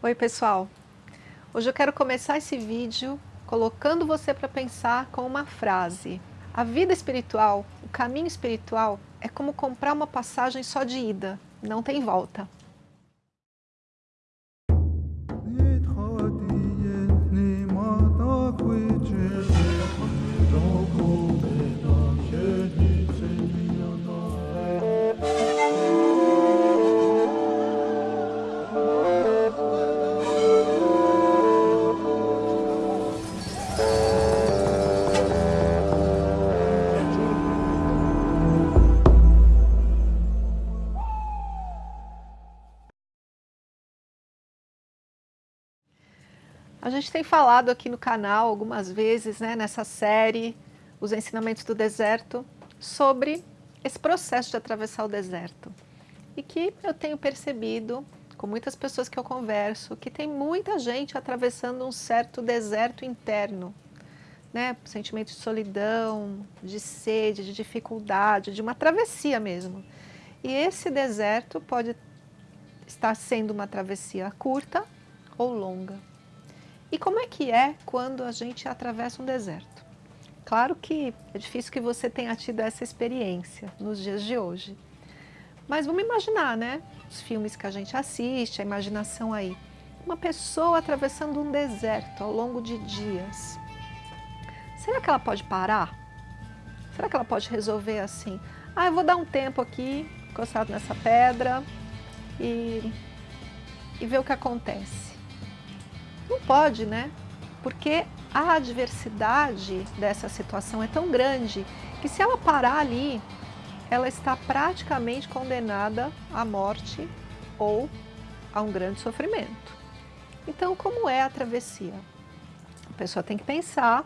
Oi pessoal, hoje eu quero começar esse vídeo colocando você para pensar com uma frase. A vida espiritual, o caminho espiritual é como comprar uma passagem só de ida, não tem volta. A gente tem falado aqui no canal algumas vezes, né, nessa série, Os Ensinamentos do Deserto, sobre esse processo de atravessar o deserto. E que eu tenho percebido, com muitas pessoas que eu converso, que tem muita gente atravessando um certo deserto interno. Né? Sentimento de solidão, de sede, de dificuldade, de uma travessia mesmo. E esse deserto pode estar sendo uma travessia curta ou longa. E como é que é quando a gente atravessa um deserto? Claro que é difícil que você tenha tido essa experiência nos dias de hoje. Mas vamos imaginar, né? Os filmes que a gente assiste, a imaginação aí. Uma pessoa atravessando um deserto ao longo de dias. Será que ela pode parar? Será que ela pode resolver assim? Ah, eu vou dar um tempo aqui, encostado nessa pedra e, e ver o que acontece. Não pode, né? Porque a adversidade dessa situação é tão grande que se ela parar ali, ela está praticamente condenada à morte ou a um grande sofrimento. Então, como é a travessia? A pessoa tem que pensar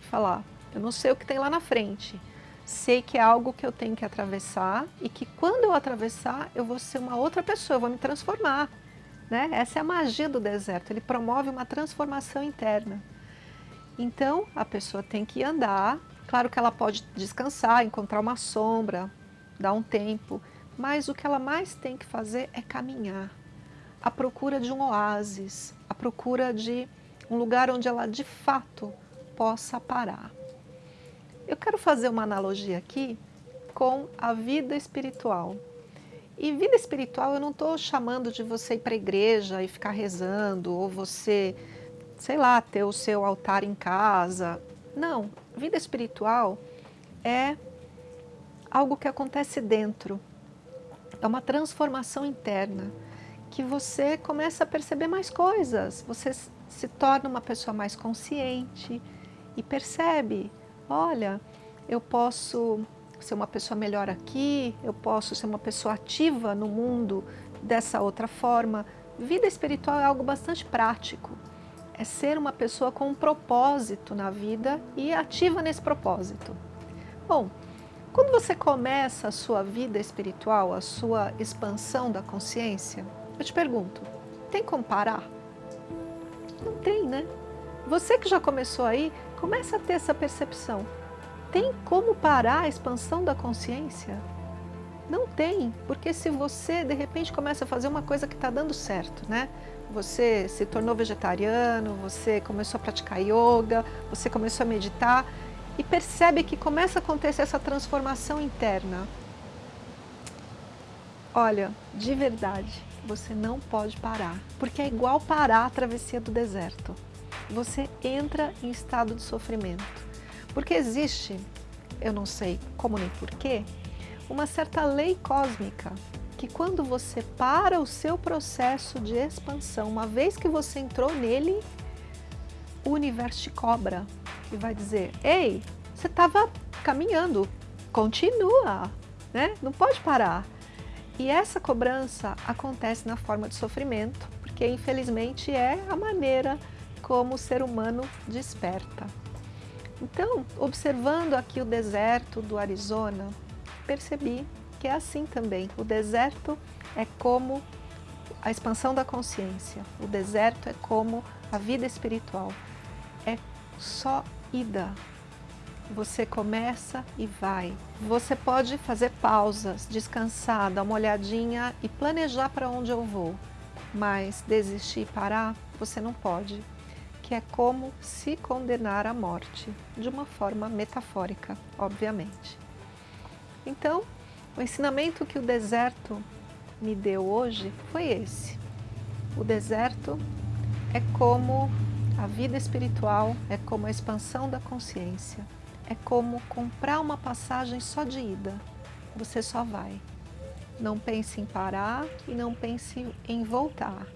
e falar, eu não sei o que tem lá na frente, sei que é algo que eu tenho que atravessar e que quando eu atravessar, eu vou ser uma outra pessoa, eu vou me transformar. Né? Essa é a magia do deserto, ele promove uma transformação interna. Então, a pessoa tem que andar, claro que ela pode descansar, encontrar uma sombra, dar um tempo, mas o que ela mais tem que fazer é caminhar, à procura de um oásis, à procura de um lugar onde ela de fato possa parar. Eu quero fazer uma analogia aqui com a vida espiritual. E vida espiritual eu não estou chamando de você ir para a igreja e ficar rezando, ou você, sei lá, ter o seu altar em casa. Não, vida espiritual é algo que acontece dentro. É uma transformação interna, que você começa a perceber mais coisas, você se torna uma pessoa mais consciente e percebe, olha, eu posso ser uma pessoa melhor aqui, eu posso ser uma pessoa ativa no mundo dessa outra forma. Vida espiritual é algo bastante prático. É ser uma pessoa com um propósito na vida e ativa nesse propósito. Bom, quando você começa a sua vida espiritual, a sua expansão da consciência, eu te pergunto, tem como parar? Não tem, né? Você que já começou aí, começa a ter essa percepção tem como parar a expansão da consciência? Não tem, porque se você de repente começa a fazer uma coisa que está dando certo, né? Você se tornou vegetariano, você começou a praticar yoga, você começou a meditar e percebe que começa a acontecer essa transformação interna. Olha, de verdade, você não pode parar, porque é igual parar a travessia do deserto. Você entra em estado de sofrimento. Porque existe, eu não sei como nem porquê, uma certa lei cósmica que quando você para o seu processo de expansão, uma vez que você entrou nele, o universo te cobra e vai dizer, ei, você estava caminhando, continua, né? não pode parar. E essa cobrança acontece na forma de sofrimento, porque infelizmente é a maneira como o ser humano desperta. Então, observando aqui o deserto do Arizona, percebi que é assim também. O deserto é como a expansão da consciência. O deserto é como a vida espiritual. É só ida. Você começa e vai. Você pode fazer pausas, descansar, dar uma olhadinha e planejar para onde eu vou. mas desistir e parar, você não pode, que é como se condenar à morte, de uma forma metafórica, obviamente. Então, o ensinamento que o deserto me deu hoje foi esse. O deserto é como a vida espiritual, é como a expansão da consciência, é como comprar uma passagem só de ida. Você só vai. Não pense em parar e não pense em voltar.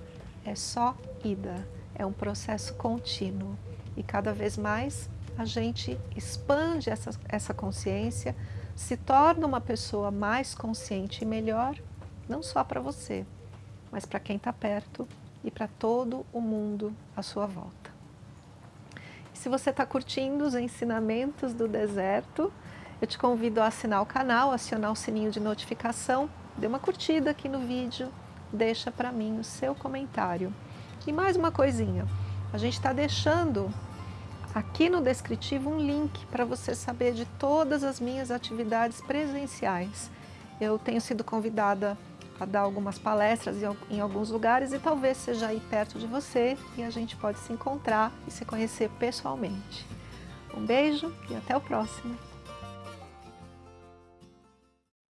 É só ida. É um processo contínuo. E cada vez mais a gente expande essa, essa consciência, se torna uma pessoa mais consciente e melhor, não só para você, mas para quem está perto e para todo o mundo à sua volta. E se você está curtindo os ensinamentos do deserto, eu te convido a assinar o canal, acionar o sininho de notificação, dê uma curtida aqui no vídeo, deixa para mim o seu comentário. E mais uma coisinha, a gente está deixando aqui no descritivo um link para você saber de todas as minhas atividades presenciais. Eu tenho sido convidada a dar algumas palestras em alguns lugares e talvez seja aí perto de você e a gente pode se encontrar e se conhecer pessoalmente. Um beijo e até o próximo!